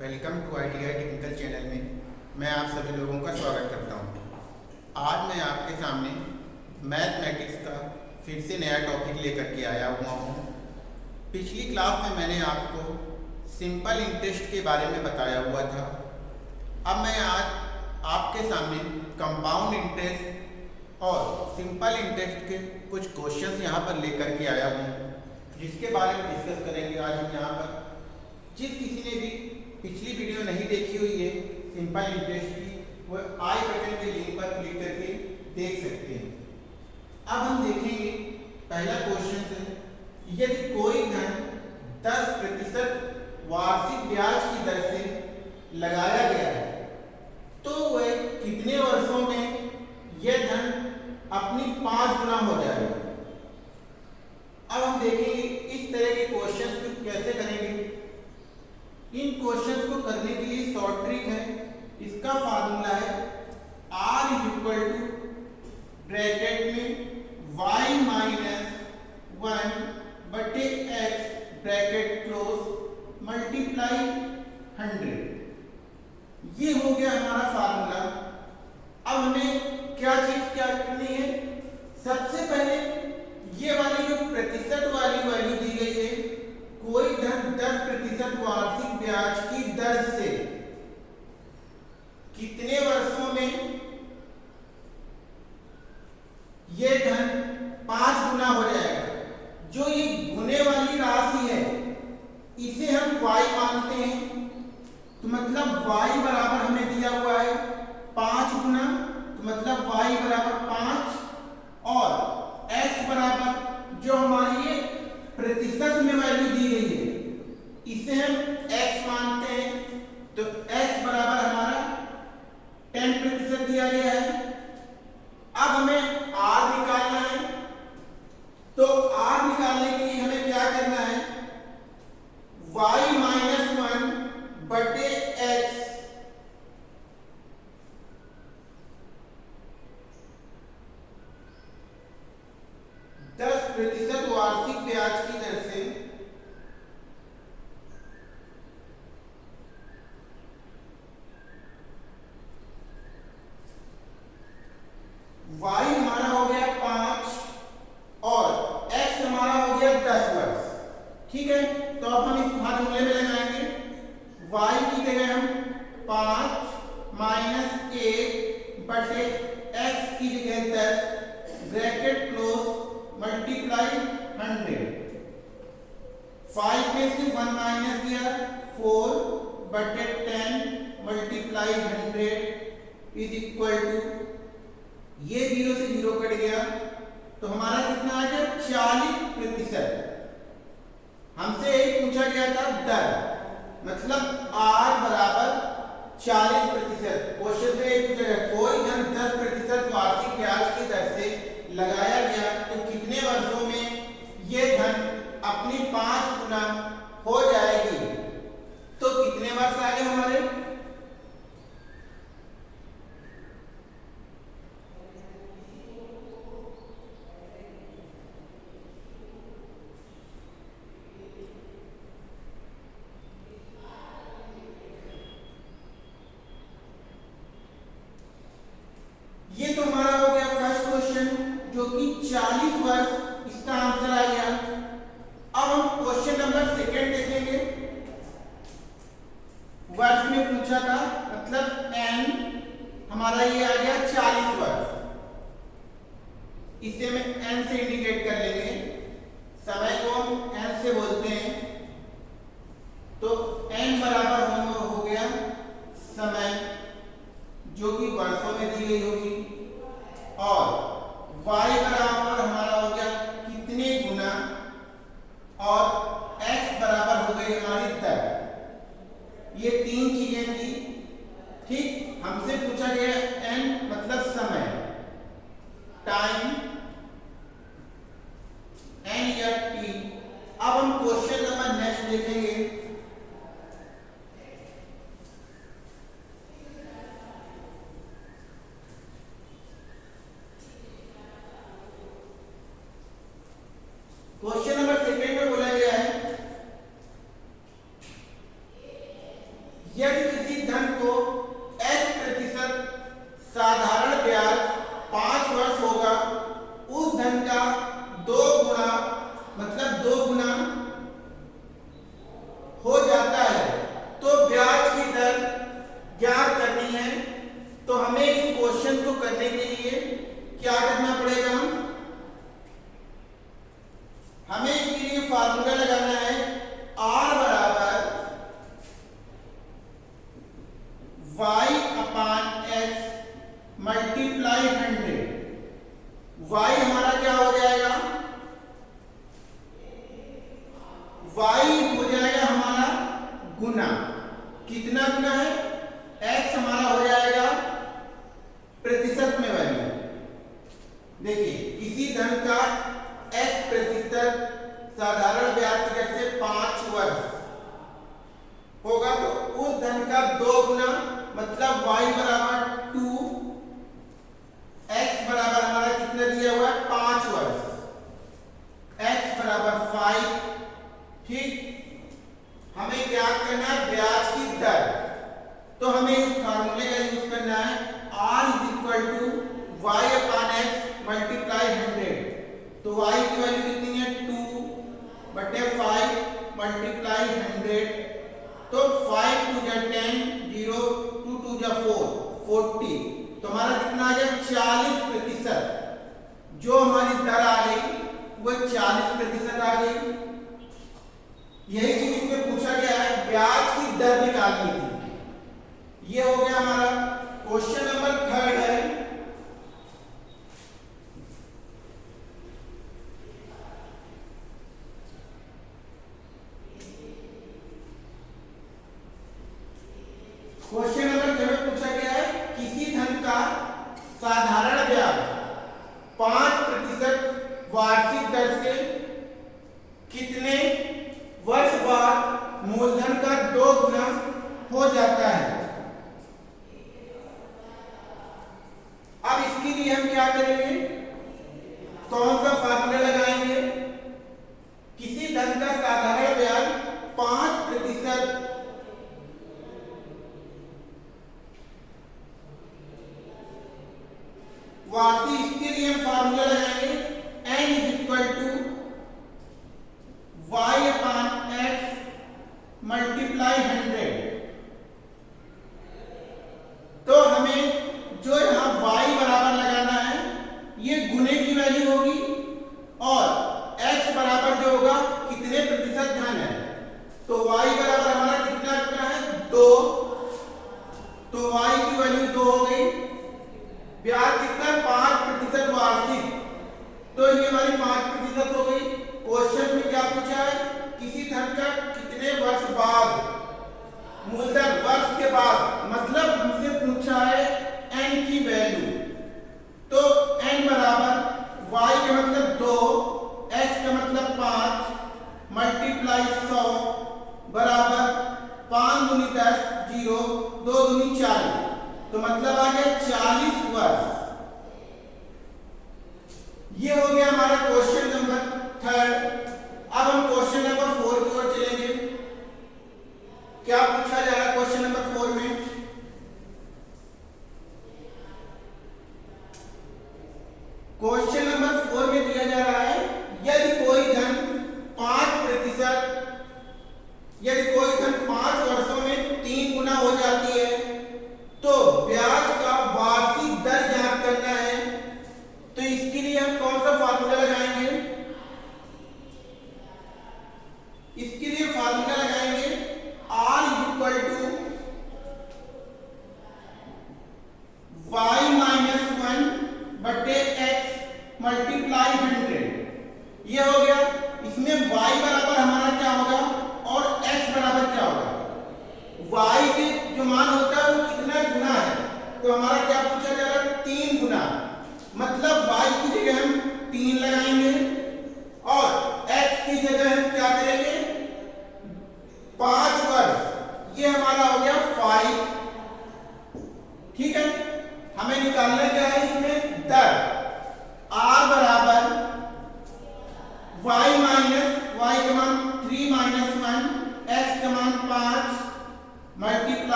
Welcome to I technical channel में मैं आप सभी लोगों का स्वागत करता हूँ। आज मैं आपके सामने मैथमेटिक्स का फिर से नया टॉपिक लेकर के आया हुआ हूँ। पिछली क्लास में मैंने आपको सिंपल इंटरेस्ट के बारे में बताया हुआ था अब मैं आज आपके सामने कंपाउंड इंटरेस्ट और सिंपल इंटरेस्ट के कुछ क्वेश्चंस यहाँ पर लेकर के आया हूँ, जिसके बारे में डिस्कस करेंगे आज हम यहाँ पर पिछली वीडियो नहीं देखी हुई है सिंपल इंटरेस्ट की वो आई बटन के लिंक पर क्लिक करके देख सकते हैं। अब हम देखेंगे पहला क्वेश्चन है यदि कोई धन 10 प्रतिशत वार्षिक ब्याज की दर से लगाया गया है तो वह कितने वर्षों में यह धन अपनी पाँच गुना हो जाएगा अब हम देखेंगे इस तरह के क्वेश्चन को कैसे करेंगे इन क्वेश्चंस को करने के लिए शॉर्ट ट्रिक है इसका फार्मूला है r इक्वल टू ब्रैकेट में y माइनस वन बटे x bracket close multiply hundred ये हो गया हमारा फार्मूला अब हमें क्या चीज़ क्या करनी है सबसे पहले ये वाली जो प्रतिशत वाली वैल्यू दी गई है कोई धन 10 प्रतिशत वार्षिक ब्याज की दर से कितने वर्षों में यह धन पाँच गुना हो जाएगा जो ये गुने वाली राशि है इसे हम y मानते हैं तो मतलब y बराबर हमें दिया हुआ है पाँच गुना तो मतलब y बराबर पाँच और x बराबर जो हमारी ये प्रतिशत में वैल्यू दी गई है इसे हम x मानते हैं तो x बराबर हमारा 10 प्रतिशत दिया गया है अब हमें r निकालना है तो r निकालने के लिए हमें क्या करना है y माइनस वन बटे x दस प्रतिशत वार्षिक ब्याज की दर से y हमारा हो गया पाँच और x हमारा हो गया दस वर्ष ठीक है तो अब हम इस फार्मूले में लगाएँगे y की जगह हम पाँच माइनस एक बटे x की जगह दस bracket close multiply hundred five में से वन माइनस किया फोर बटे ten multiply hundred is equal to ये ज़ीरो से ज़ीरो कट गया तो हमारा कितना आ गया चालीस प्रतिशत। हमसे एक पूछा गया था दर मतलब आर बराबर चालीस प्रतिशत। क्वेश्चन में एक पूछा गया, कोई धन दस प्रतिशत वार्षिक ब्याज की दर से लगाया गया तो कितने वर्षों में ये धन अपनी पाँच गुना हो जाएगी? तो कितने वर्ष आगे हमारे? Equal to Y upon X multiply hundred तो y की वैल्यू कितनी है? टू बटे फाइव मल्टीप्लाई हंड्रेड तो फाइव टू जा टेन ज़ीरो टू टू जा फोर फोर्टी तो हमारा कितना आ गया? चालीस प्रतिशत. जो हमारी दर आ गई, वो चालीस प्रतिशत आ गई। यही चीज़ इसमें पूछा गया है, ब्याज की दर निकालनी थी ये हो गया हमारा क्वेश्चन नंबर थर्ड है। toda बराबर जो होगा, कितने प्रतिशत धन है? तो y बराबर हमारा कितना कितना है? दो। तो y की वैल्यू दो हो गई। ब्याज कितना? पाँच प्रतिशत वार्षिक। तो ये हमारी पाँच प्रतिशत हो गई। क्वेश्चन में क्या पूछा है? किसी धन का कितने वर्ष बाद? मूलधन वर्ष के बाद। मतलब हमसे पूछा है n की वैल्यू तो n बराबर y का मतलब दो। X का मतलब पाँच मल्टीप्लाई सौ बराबर पाँच दूनी दस, ज़ीरो, दो दूनी चालीस। तो मतलब आ गया चालीस वर्ष ये हो गया हमारा क्वेश्चन नंबर थर्ड अब हम क्वेश्चन नंबर फोर की ओर चलेंगे। क्या पूछा जा रहा है क्वेश्चन नंबर फोर में क्वेश्चन नंबर फोर में दिया जा रहा है यदि कोई धन पाँच प्रतिशत यदि कोई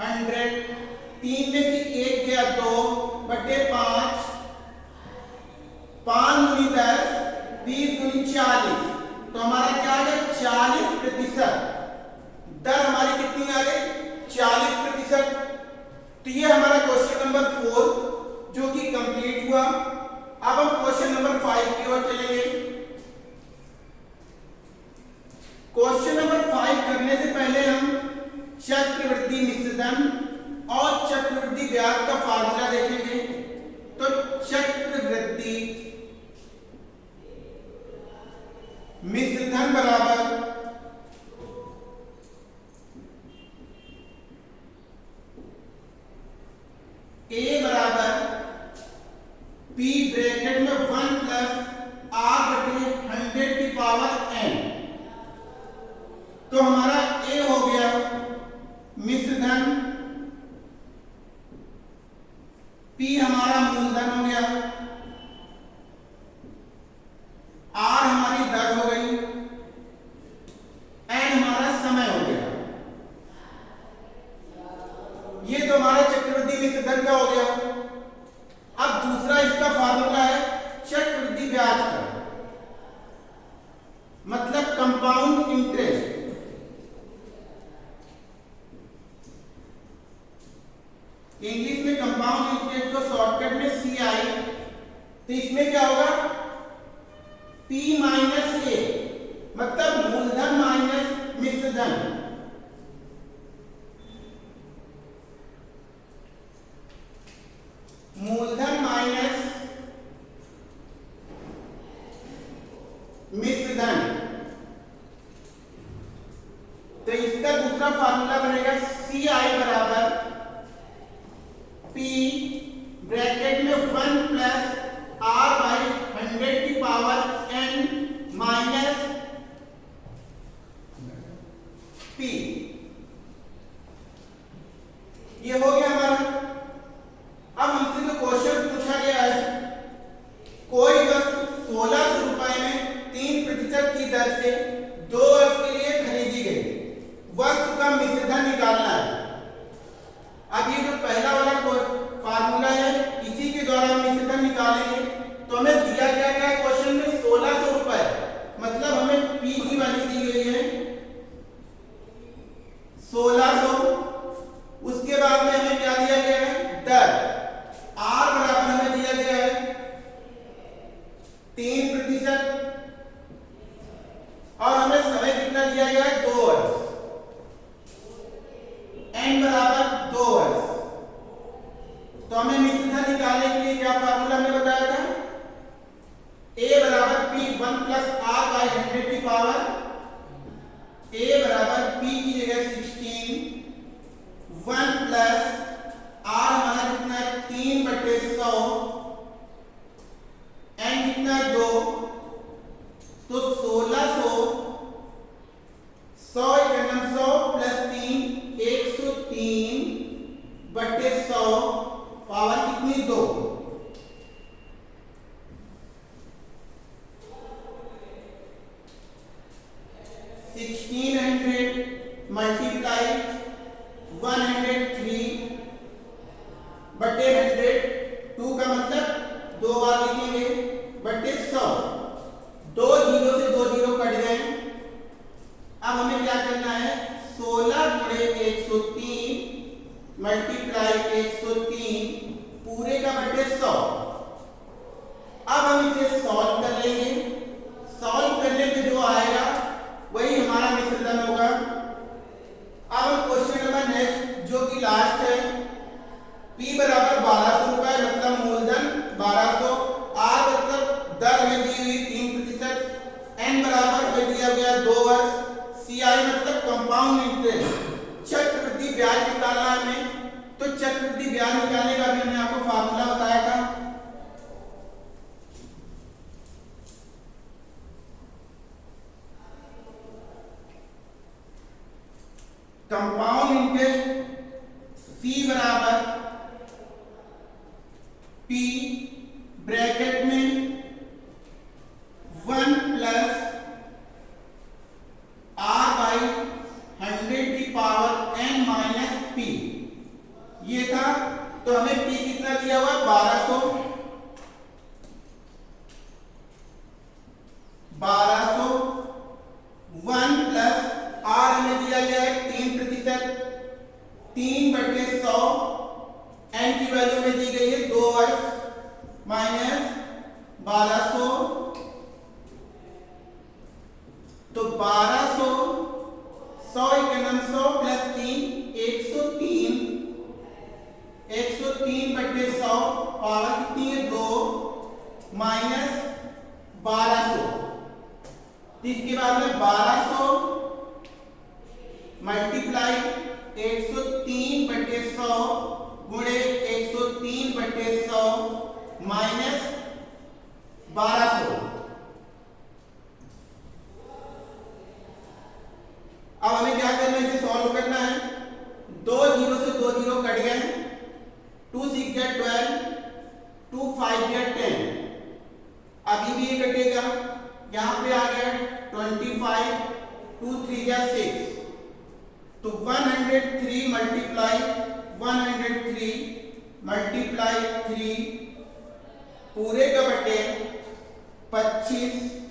हंड्रेड। तीन में से एक गया दो, बटे पाँच। पाँच दूनी दस, बीस दूनी चालीस। तो हमारा क्या आ गया? चालीस प्रतिशत। दर हमारी कितनी आ गई? चालीस प्रतिशत। तो ये हमारा क्वेश्चन नंबर फोर जो कि कंप्लीट हुआ। अब हम क्वेश्चन नंबर फाइव की ओर चलेंगे। क्वेश्चन नंबर फाइव करने से पहले हम चक्रवृद्धि मिश्रधन और चक्रवृद्धि ब्याज का फार्मूला देखेंगे। तो चक्रवृद्धि मिश्रधन बराबर malam tuntutan dia तो इसमें क्या होगा? P माइनस ए मतलब मूलधन माइनस मिश्रधन। power my people लास्ट है। P बराबर बारह सौ रुपए मतलब मूलधन बारह सौ। आर मतलब दर में दी हुई तीन प्रतिशत। एन बराबर में दिया गया दो वर्ष। सी आई मतलब कंपाउंड इंटरेस्ट चक्रवृद्धि ब्याज निकालना है तो चक्रवृद्धि ब्याज निकालने का मैंने आपको फार्मूला are P. बराबर में बारह सौ मल्टीप्लाई एक सौ तीन बटे सौ गुणे एक सौ तीन बटे सौ माइनस बारह सौ। 103 मल्टीप्लाई 103 मल्टीप्लाई 3 पूरे का बटे 25